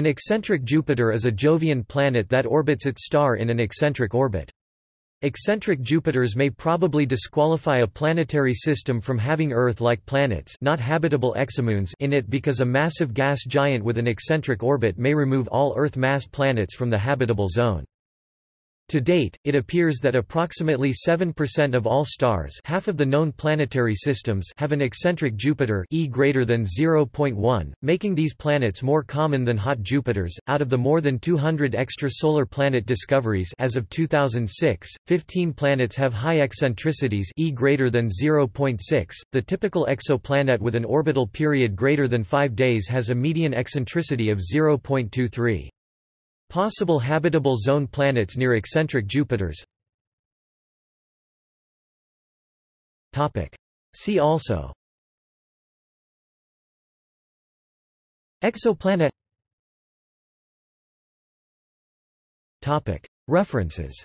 An eccentric Jupiter is a Jovian planet that orbits its star in an eccentric orbit. Eccentric Jupiters may probably disqualify a planetary system from having Earth-like planets not habitable exomoons in it because a massive gas giant with an eccentric orbit may remove all Earth-mass planets from the habitable zone. To date, it appears that approximately 7% of all stars half of the known planetary systems have an eccentric Jupiter e greater than 0.1, making these planets more common than hot Jupiters. Out of the more than 200 extrasolar planet discoveries as of 2006, 15 planets have high eccentricities e greater than 0.6. The typical exoplanet with an orbital period greater than 5 days has a median eccentricity of 0.23. Possible habitable zone planets near eccentric Jupiters. See also. Exoplanet. References